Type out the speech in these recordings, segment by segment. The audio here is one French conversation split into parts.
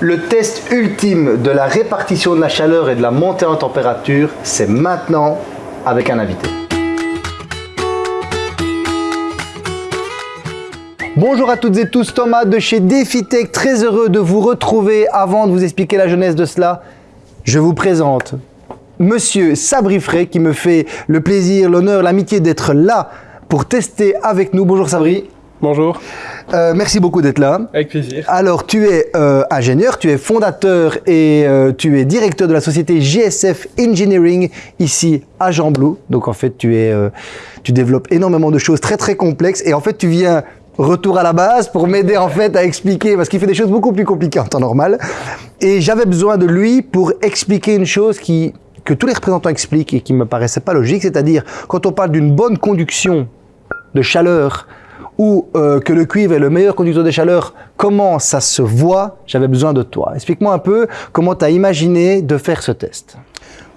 Le test ultime de la répartition de la chaleur et de la montée en température, c'est maintenant avec un invité. Bonjour à toutes et tous, Thomas de chez DefiTech, très heureux de vous retrouver. Avant de vous expliquer la jeunesse de cela, je vous présente Monsieur Sabri Frey qui me fait le plaisir, l'honneur, l'amitié d'être là pour tester avec nous. Bonjour Sabri. Bonjour. Euh, merci beaucoup d'être là. Avec plaisir. Alors, tu es euh, ingénieur, tu es fondateur et euh, tu es directeur de la société GSF Engineering ici à Jean-Blou. Donc, en fait, tu, es, tu développes énormément de choses très, très complexes et en fait, tu viens retour à la base pour m'aider en fait à expliquer parce qu'il fait des choses beaucoup plus compliquées en temps normal. Et j'avais besoin de lui pour expliquer une chose qui que tous les représentants expliquent et qui me paraissait pas logique, c'est-à-dire quand on parle d'une bonne conduction de chaleur ou euh, que le cuivre est le meilleur conducteur de chaleur, comment ça se voit? J'avais besoin de toi. Explique-moi un peu comment tu as imaginé de faire ce test.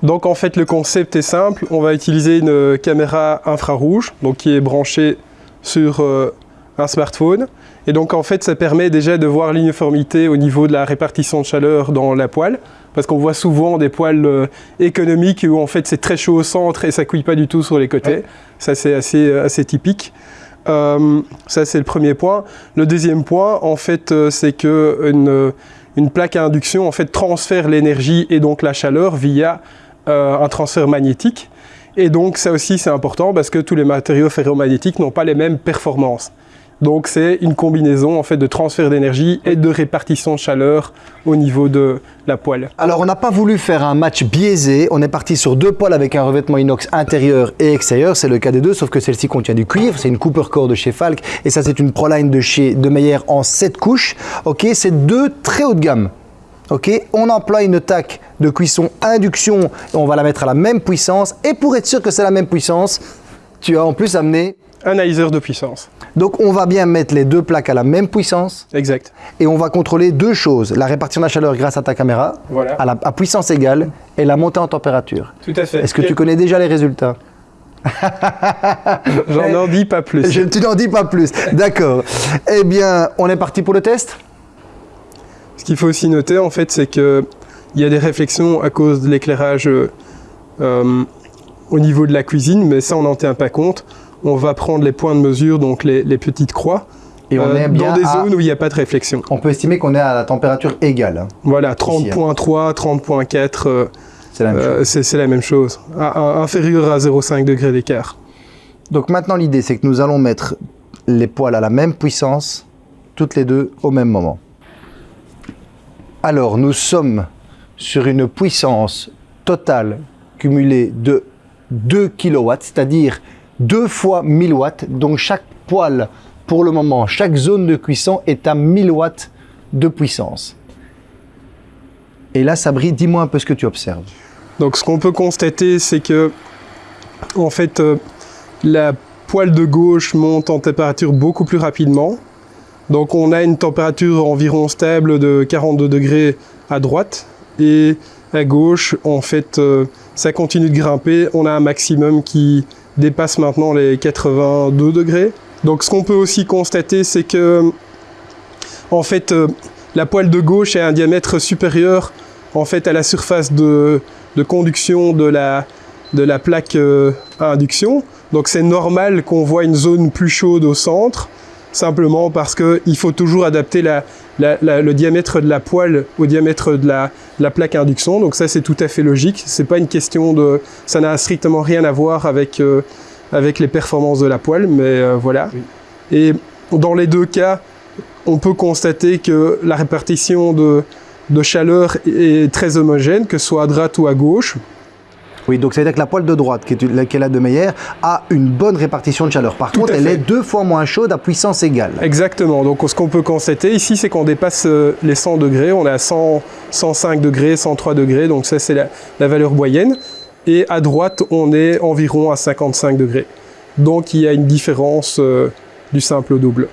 Donc en fait le concept est simple, on va utiliser une caméra infrarouge donc qui est branchée sur euh, un smartphone et donc en fait ça permet déjà de voir l'uniformité au niveau de la répartition de chaleur dans la poêle parce qu'on voit souvent des poêles euh, économiques où en fait c'est très chaud au centre et ça couille pas du tout sur les côtés. Ça c'est assez, assez typique. Euh, ça, c'est le premier point. Le deuxième point, en fait, euh, c'est qu'une une plaque à induction en fait, transfère l'énergie et donc la chaleur via euh, un transfert magnétique. Et donc, ça aussi, c'est important parce que tous les matériaux ferromagnétiques n'ont pas les mêmes performances. Donc c'est une combinaison en fait de transfert d'énergie et de répartition de chaleur au niveau de la poêle. Alors on n'a pas voulu faire un match biaisé, on est parti sur deux poêles avec un revêtement inox intérieur et extérieur, c'est le cas des deux, sauf que celle-ci contient du cuivre, c'est une Cooper Core de chez Falk et ça c'est une Proline de chez de Meyer en 7 couches. Ok, c'est deux très haut de gamme. Ok, on emploie une taque de cuisson induction on va la mettre à la même puissance et pour être sûr que c'est la même puissance, tu as en plus amené analyseur de puissance. Donc on va bien mettre les deux plaques à la même puissance. Exact. Et on va contrôler deux choses. La répartition de la chaleur grâce à ta caméra, à, la, puissance égale, et la montée en température. Tout à fait. Est-ce que tu connais déjà les résultats? J'en n'en dis pas plus. Je, tu n'en dis pas plus. D'accord. eh bien, on est parti pour le test? Ce qu'il faut aussi noter, en fait, c'est qu'il y a des réflexions à cause de l'éclairage euh, au niveau de la cuisine, mais ça, on n'en tient pas compte on va prendre les points de mesure, donc les, petites croix, et on euh, est bien dans des zones où il n'y a pas de réflexion. On peut estimer qu'on est à la température égale. Hein. Voilà, 30.3, 30.4, hein. euh, c'est la, même chose, inférieur à 0,5 degrés d'écart. Donc maintenant l'idée c'est que nous allons mettre les poils à la même puissance, toutes les deux au même moment. Alors nous sommes sur une puissance totale cumulée de 2 kW, c'est-à-dire deux fois 1000 watts. Donc chaque poêle, pour le moment, chaque zone de cuisson est à 1000 watts de puissance. Et là, Sabri, dis-moi un peu ce que tu observes. Donc ce qu'on peut constater, c'est que en fait, euh, la poêle de gauche monte en température beaucoup plus rapidement. Donc on a une température environ stable de 42 degrés à droite et à gauche, en fait, euh, ça continue de grimper. On a un maximum qui dépasse maintenant les 82 degrés. Donc ce qu'on peut aussi constater, c'est que en fait, euh, la poêle de gauche a un diamètre supérieur en fait à la surface de, conduction de la, de la plaque euh, à induction. Donc c'est normal qu'on voit une zone plus chaude au centre, simplement parce qu'il faut toujours adapter la, le diamètre de la poêle au diamètre de la, plaque induction. Donc ça, c'est tout à fait logique. C'est pas une question de... Ça n'a strictement rien à voir avec, euh, avec les performances de la poêle, mais euh, voilà. Et dans les deux cas, on peut constater que la répartition de, de chaleur est très homogène, que ce soit à droite ou à gauche. Oui, donc c'est-à-dire que la poêle de droite, qui est laquelle a de Meyer, a une bonne répartition de chaleur. Par contre, elle est deux fois moins chaude à puissance égale. Exactement. Donc ce qu'on peut constater ici, c'est qu'on dépasse euh, les 100 degrés. On est à 100, 105 degrés, 103 degrés. Donc ça, c'est la, valeur moyenne. Et à droite, on est environ à 55 degrés. Donc il y a une différence euh, du simple au double.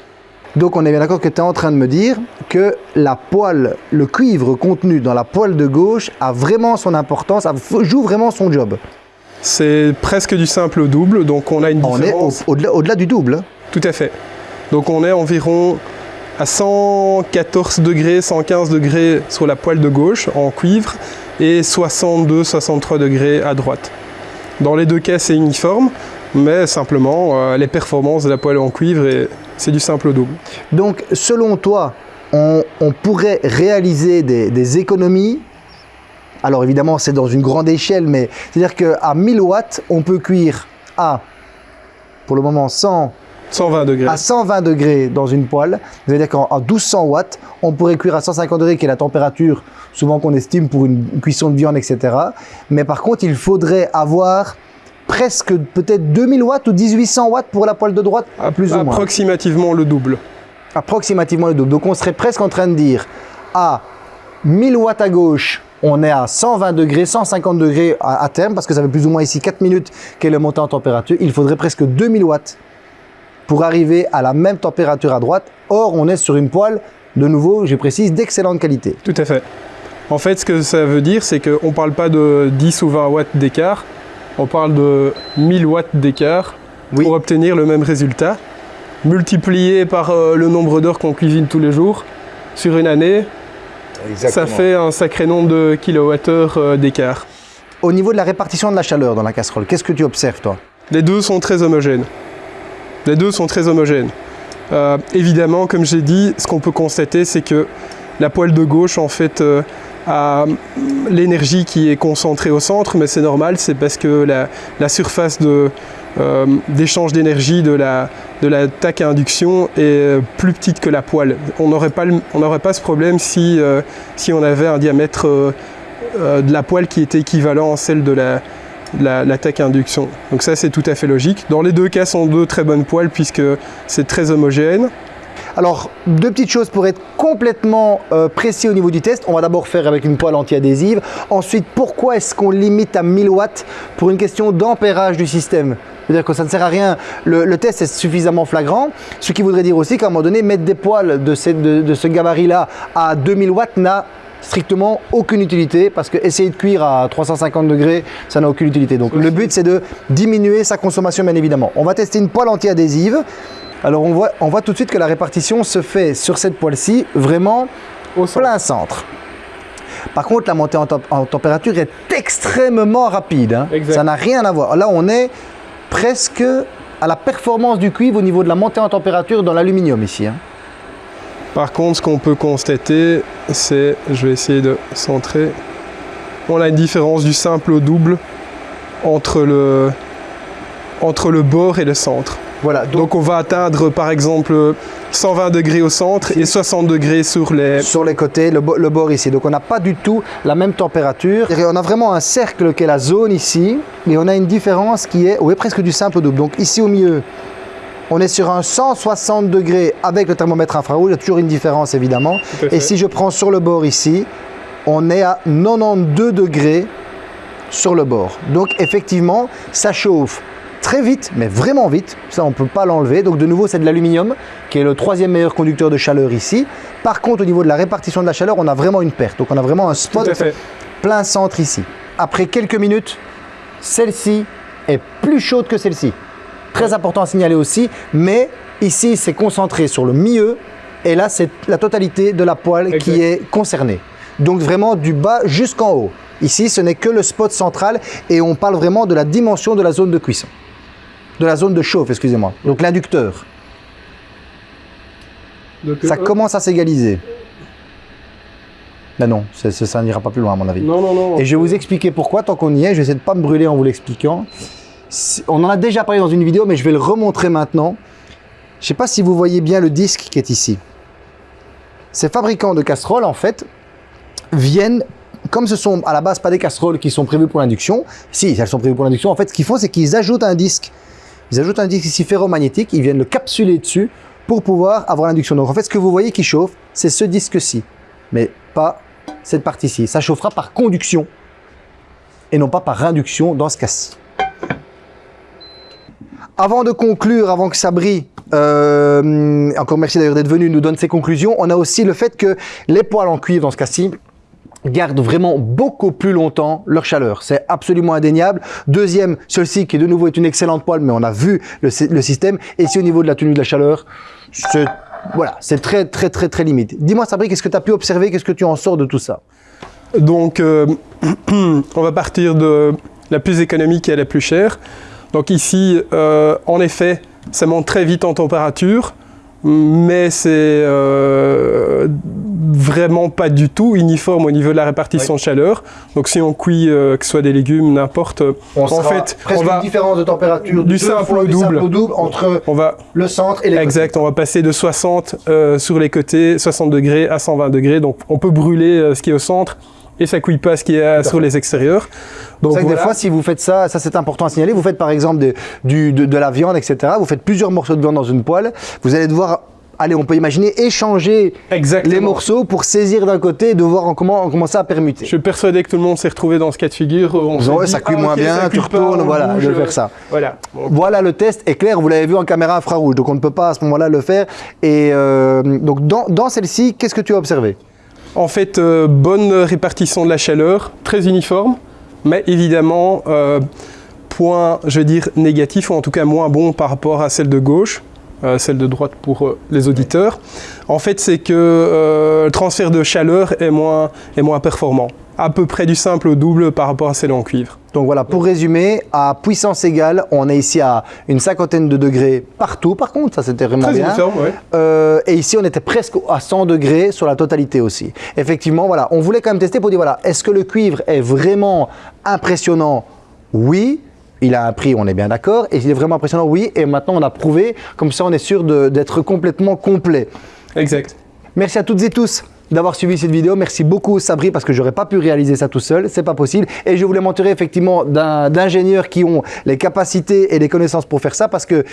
Donc on est bien d'accord que tu es en train de me dire que la poêle, le cuivre contenu dans la poêle de gauche a vraiment son importance, joue vraiment son job. C'est presque du simple au double, donc on a une différence... On est au-delà du double. Tout à fait. Donc on est environ à 114 degrés, 115 degrés sur la poêle de gauche en cuivre et 62-63 degrés à droite. Dans les deux cas, c'est uniforme, mais simplement, euh, les performances de la poêle en cuivre, c'est du simple double. Donc, selon toi, on, pourrait réaliser des, économies? Alors évidemment, c'est dans une grande échelle, mais c'est-à-dire qu'à 1000 watts, on peut cuire à, pour le moment, 100, 120 degrés. À 120 degrés dans une poêle. C'est-à-dire qu'en 1200 watts, on pourrait cuire à 150 degrés, qui est la température souvent qu'on estime pour une cuisson de viande, etc. Mais par contre, il faudrait avoir presque peut-être 2000 watts ou 1800 watts pour la poêle de droite, plus ou moins. Approximativement le double. Approximativement le double. Donc on serait presque en train de dire à 1000 watts à gauche, on est à 120 degrés, 150 degrés à, terme, parce que ça fait plus ou moins ici 4 minutes qu'elle est montée en température. Il faudrait presque 2000 watts pour arriver à la même température à droite. Or, on est sur une poêle, de nouveau, je précise, d'excellente qualité. Tout à fait. En fait, ce que ça veut dire, c'est qu'on ne parle pas de 10 ou 20 watts d'écart, on parle de 1000 watts d'écart pour obtenir le même résultat. Multiplié par euh, le nombre d'heures qu'on cuisine tous les jours, sur une année, ça fait un sacré nombre de kilowattheures euh, d'écart. Au niveau de la répartition de la chaleur dans la casserole, qu'est-ce que tu observes toi? Les deux sont très homogènes. Les deux sont très homogènes. Euh, évidemment, comme j'ai dit, ce qu'on peut constater, c'est que la poêle de gauche, en fait, à l'énergie qui est concentrée au centre, mais c'est normal, c'est parce que la, surface euh, d'échange d'énergie de la, de taque à induction est plus petite que la poêle. On n'aurait pas, ce problème si, euh, si on avait un diamètre euh, de la poêle qui était équivalent à celle de la, la, la taque à induction. Donc ça c'est tout à fait logique. Dans les deux cas, sont deux très bonnes poêles puisque c'est très homogène. Alors, deux petites choses pour être complètement euh, précis au niveau du test. On va d'abord faire avec une poêle anti-adhésive. Ensuite, pourquoi est-ce qu'on limite à 1000 watts Pour une question d'ampérage du système? C'est-à-dire que ça ne sert à rien, le, test est suffisamment flagrant, ce qui voudrait dire aussi qu'à un moment donné, mettre des poêles de, ce gabarit-là à 2000 watts n'a strictement aucune utilité parce que essayer de cuire à 350 degrés, ça n'a aucune utilité. Donc le but c'est de diminuer sa consommation bien évidemment. On va tester une poêle anti-adhésive. Alors on voit, on voit tout de suite que la répartition se fait sur cette poêle-ci vraiment au plein centre. Par contre, la montée en, température est extrêmement rapide. Hein. Ça n'a rien à voir. Là, on est presque à la performance du cuivre au niveau de la montée en température dans l'aluminium ici. Hein. Par contre, ce qu'on peut constater, c'est, je vais essayer de centrer, on a une différence du simple au double entre le, entre le bord et le centre. Voilà, donc, on va atteindre par exemple 120 degrés au centre et 60 degrés sur les... Sur les côtés, le, bord ici. Donc on n'a pas du tout la même température. on a vraiment un cercle qui est la zone ici et on a une différence qui est, oui, presque du simple double. Donc ici au milieu, on est sur un 160 degrés avec le thermomètre infrarouge. Il y a toujours une différence évidemment. Et si je prends sur le bord ici, on est à 92 degrés sur le bord. Donc effectivement, ça chauffe très vite, mais vraiment vite. Ça, on ne peut pas l'enlever. Donc de nouveau, c'est de l'aluminium, qui est le troisième meilleur conducteur de chaleur ici. Par contre, au niveau de la répartition de la chaleur, on a vraiment une perte. Donc on a vraiment un spot plein centre ici. Après quelques minutes, celle-ci est plus chaude que celle-ci. Très important à signaler aussi, mais ici, c'est concentré sur le milieu. Et là, c'est la totalité de la poêle qui est concernée. Donc vraiment du bas jusqu'en haut. Ici, ce n'est que le spot central et on parle vraiment de la dimension de la zone de cuisson de la zone de chauffe, excusez-moi. Donc l'inducteur. Ça euh, commence à s'égaliser. Ben non, ça, n'ira pas plus loin à mon avis. Non, non, non. Et je vais vous expliquer pourquoi, tant qu'on y est, je vais essayer de ne pas me brûler en vous l'expliquant. On en a déjà parlé dans une vidéo, mais je vais le remontrer maintenant. Je ne sais pas si vous voyez bien le disque qui est ici. Ces fabricants de casseroles, en fait, viennent, comme ce sont à la base pas des casseroles qui sont prévues pour l'induction, si elles sont prévues pour l'induction, en fait, ce qu'ils font, c'est qu'ils ajoutent un disque ils ajoutent un disque ici ferromagnétique, ils viennent le capsuler dessus pour pouvoir avoir l'induction. Donc en fait, ce que vous voyez qui chauffe, c'est ce disque-ci, mais pas cette partie-ci. Ça chauffera par conduction et non pas par induction dans ce cas-ci. Avant de conclure, avant que Sabri, euh, encore merci d'ailleurs d'être venu, nous donne ses conclusions, on a aussi le fait que les poils en cuivre dans ce cas-ci, gardent vraiment beaucoup plus longtemps leur chaleur. C'est absolument indéniable. Deuxième, celle-ci qui de nouveau est une excellente poêle, mais on a vu le, système. Et si au niveau de la tenue de la chaleur, c'est voilà, très très très très limite. Dis-moi Sabri, qu'est-ce que tu as pu observer, qu'est-ce que tu en sors de tout ça? Donc, euh, on va partir de la plus économique et la plus chère. Donc ici, euh, en effet, ça monte très vite en température, mais c'est euh, vraiment pas du tout uniforme au niveau de la répartition de chaleur. Donc si on cuit, euh, que ce soit des légumes, n'importe, On en fait, presque on va une différence de température du simple au double. simple double entre on va le centre et les côtés. Exact, on va passer de 60 euh, sur les côtés, 60 degrés à 120 degrés. Donc on peut brûler ce qui est au centre et ça cuit pas ce qui est euh, sur les extérieurs. Donc C'est vrai que voilà. des fois, si vous faites ça, ça c'est important à signaler, vous faites par exemple de, du- de, de la viande, etc. Vous faites plusieurs morceaux de viande dans une poêle, vous allez devoir, allez, on peut imaginer, échanger Exactement. les morceaux pour saisir d'un côté et de voir en comment on commence à permuter. Je suis persuadé que tout le monde s'est retrouvé dans ce cas de figure. On Ouais, ça cuit ah, moins bien, tu retournes, voilà, bouge, je vais euh, faire ça. Voilà. Voilà, le test est clair, vous l'avez vu en caméra infrarouge, donc on ne peut pas à ce moment-là le faire. Et euh, donc dans, dans celle-ci, qu'est-ce que tu as observé? En fait, euh, bonne répartition de la chaleur, très uniforme, mais évidemment, euh, point, je veux dire, négatif, ou en tout cas moins bon par rapport à celle de gauche, euh, celle de droite pour euh, les auditeurs. En fait, c'est que euh, le transfert de chaleur est moins, est moins performant. À peu près du simple au double par rapport à celle en cuivre. Donc voilà, pour résumer, à puissance égale, on est ici à une cinquantaine de degrés partout, par contre, ça c'était vraiment Très bien. ouais. Euh, et ici, on était presque à 100 degrés sur la totalité aussi. Effectivement, voilà, on voulait quand même tester pour dire, voilà, est-ce que le cuivre est vraiment impressionnant? Oui. Il a un prix, on est bien d'accord. Et il est vraiment impressionnant, oui. Et maintenant, on a prouvé. Comme ça, on est sûr d'être complètement complet. Exact. Merci à toutes et tous d'avoir suivi cette vidéo. Merci beaucoup Sabri parce que j'aurais pas pu réaliser ça tout seul, c'est pas possible. Et je voulais m'entourer effectivement d'ingénieurs qui ont les capacités et les connaissances pour faire ça parce que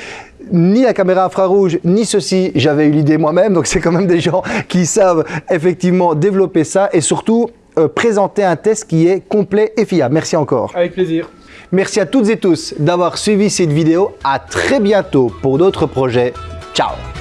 ni la caméra infrarouge ni ceci, j'avais eu l'idée moi-même. Donc c'est quand même des gens qui savent effectivement développer ça et surtout euh, présenter un test qui est complet et fiable. Merci encore. Avec plaisir. Merci à toutes et tous d'avoir suivi cette vidéo. À très bientôt pour d'autres projets. Ciao